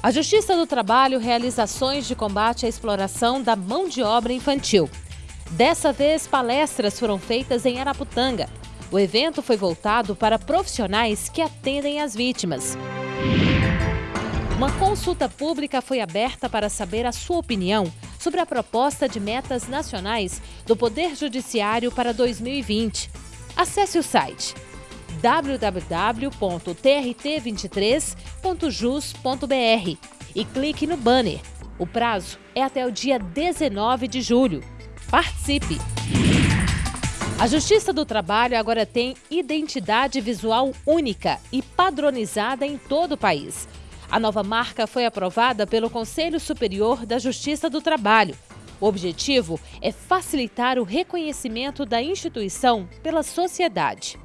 A Justiça do Trabalho realiza ações de combate à exploração da mão de obra infantil. Dessa vez, palestras foram feitas em Araputanga. O evento foi voltado para profissionais que atendem as vítimas. Uma consulta pública foi aberta para saber a sua opinião sobre a proposta de metas nacionais do Poder Judiciário para 2020. Acesse o site www.trt23.jus.br e clique no banner. O prazo é até o dia 19 de julho. Participe! A Justiça do Trabalho agora tem identidade visual única e padronizada em todo o país. A nova marca foi aprovada pelo Conselho Superior da Justiça do Trabalho. O objetivo é facilitar o reconhecimento da instituição pela sociedade.